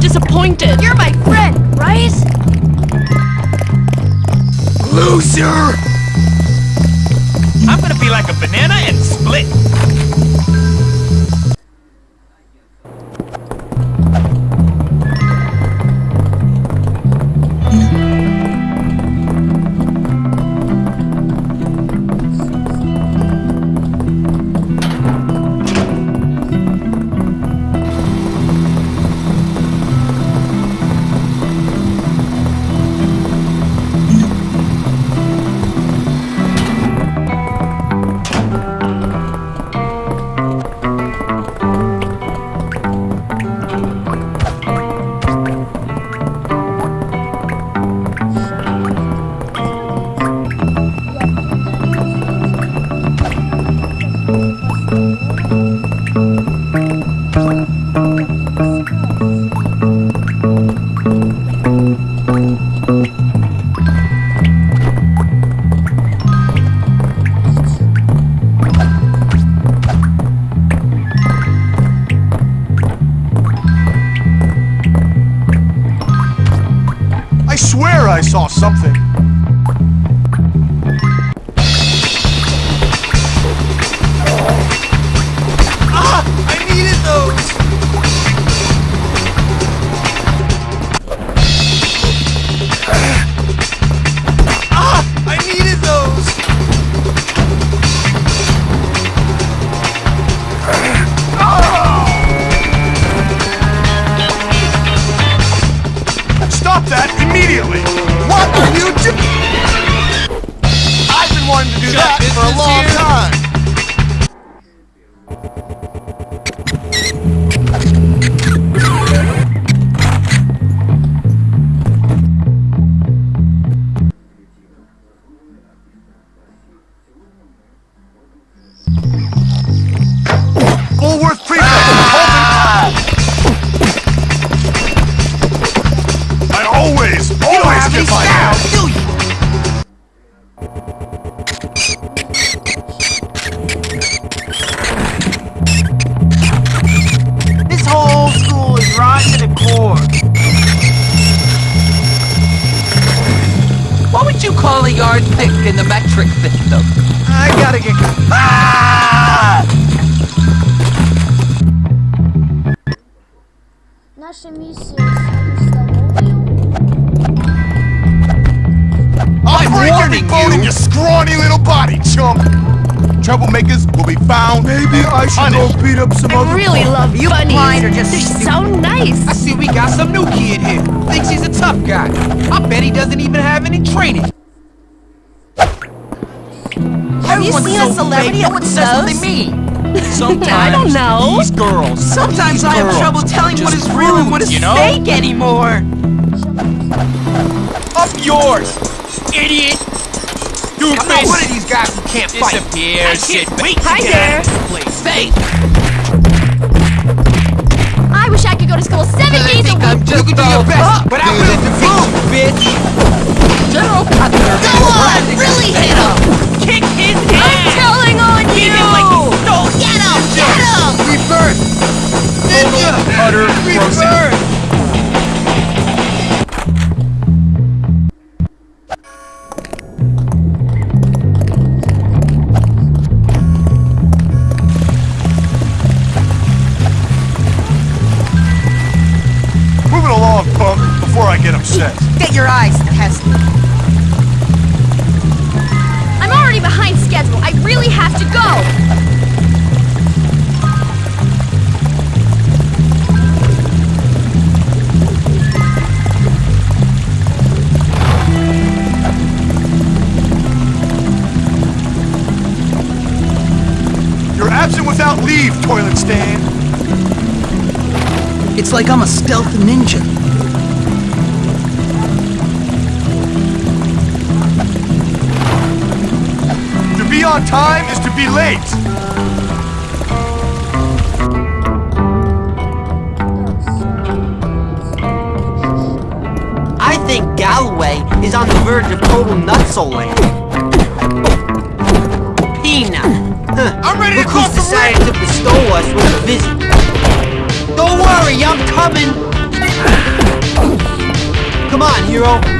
disappointed. You're my friend, right? Loser! I'm gonna be like a banana and split. I swear I saw something. Been wanting to that for a long here? time! Bullworth Prefect! I would you call a yardstick in the metric system? I gotta get... Ah! Nasze misje ustawił. I'll break every warning bone in you. your scrawny little body, chump! Troublemakers will be found. Maybe I should go beat up some I really love You bunnies. blind or just They're stupid? so nice. I see we got some new kid here. Thinks he's a tough guy. I bet he doesn't even have any training. Have you seen so a celebrity fake, at no one the says what they mean. Sometimes I don't know. these girls. Sometimes these I have girls trouble telling what just is real and what is you know? fake anymore. Up yours, idiot! I'm not one of these guys who can't fight. Disappear, I shit. can't wait Hi there. Fake. I wish I could go to school seven days a think I'm week. just You can do your best, up. but I will defeat you, bitch! General Cutter. Go on, really hit him. Rebirth! Ninja! utter. Rebirth! Without leave, toilet stain. It's like I'm a stealth ninja. To be on time is to be late. I think Galloway is on the verge of total nutso Huh. I'm to cross who's the decided to bestow us with a visit. Don't worry, I'm coming. Come on, hero.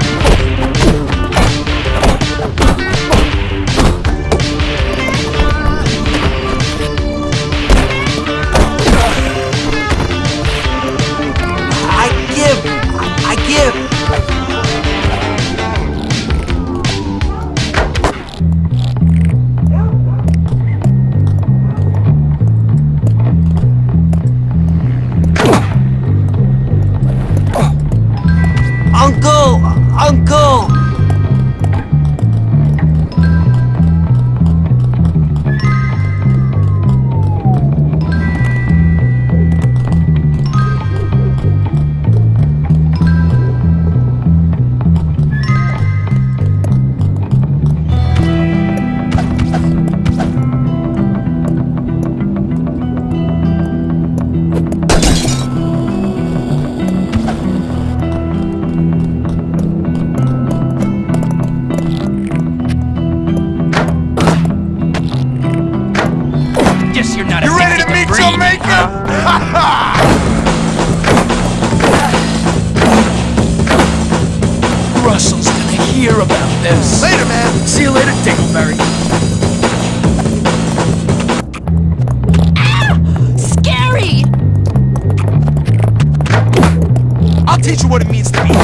Hear about this. Later, man. See you later, Dingleberry. Scary! I'll teach you what it means to be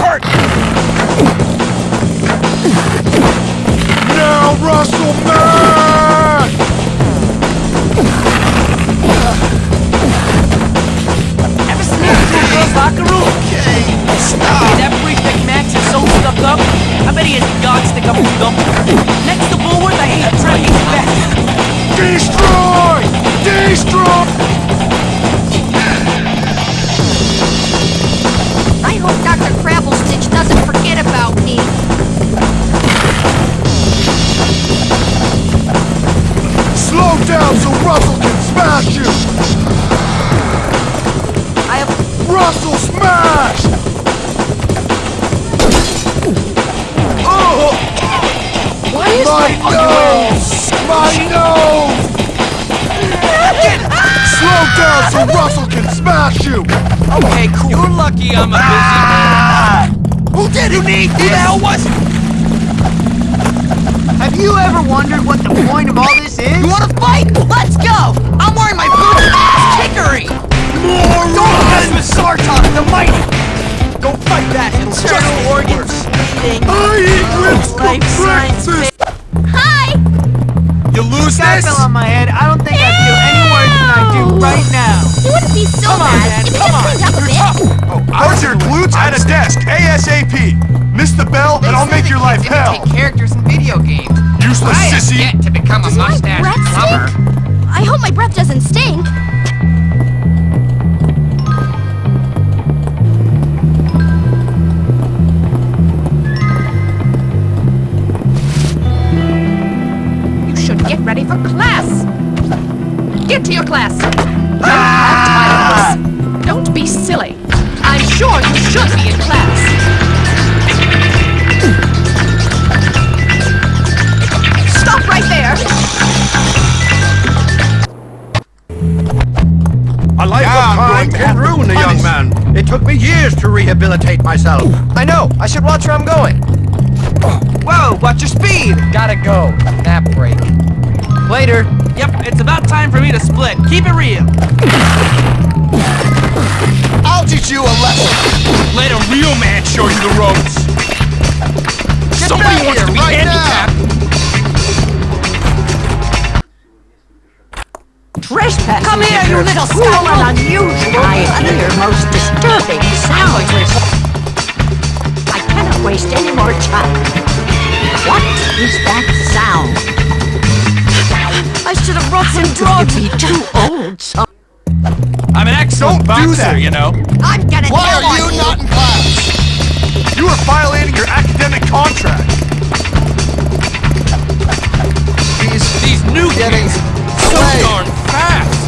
have Russell smash! Oh! Why is My nose! My nose! Slow down so Russell can smash you! Okay, cool. You're lucky I'm a busy man. Ah! Who did it? Who the hell was it? Have you ever wondered what the point of all this is? You wanna fight? Let's go! I'm wearing my ah! boots and ass kickery! Don't with Sartok the Mighty! Go fight that internal organs eating I eat lips! Hi! You lose this? fell on my head. I don't think I'd do any worse than I do right now. You wouldn't be so Come on, bad if you just on. cleaned up a bit. Put your glutes at a desk, ASAP! Miss the bell, and I'll make your life hell! characters in video games. Useless I sissy! yet to become a Does my mustache stink? I hope my breath doesn't stink. Get ready for class. Get to your class. Don't have time for this. Don't be silly. I'm sure you should be in class. Stop right there. A life Yeah, of I'm crime can ruin a young man. It took me years to rehabilitate myself. I know. I should watch where I'm going. Whoa, watch your speed. Gotta go. Nap break. Later. Yep, it's about time for me to split. Keep it real. I'll teach you a lesson! Let a real man show you the ropes. Somebody back wants here to be right handicapped. Trespassing Come here, is you little cruel scoundrel! and unusual. I hear most disturbing sounds. I cannot waste any more time. What is that sound? I should have brought some drugs. Be too old. So I'm an excellent Don't do boxer, that. you know. I'm gonna Why are on you not in class? You are violating your academic contract! These these new Getting kids so darn fast.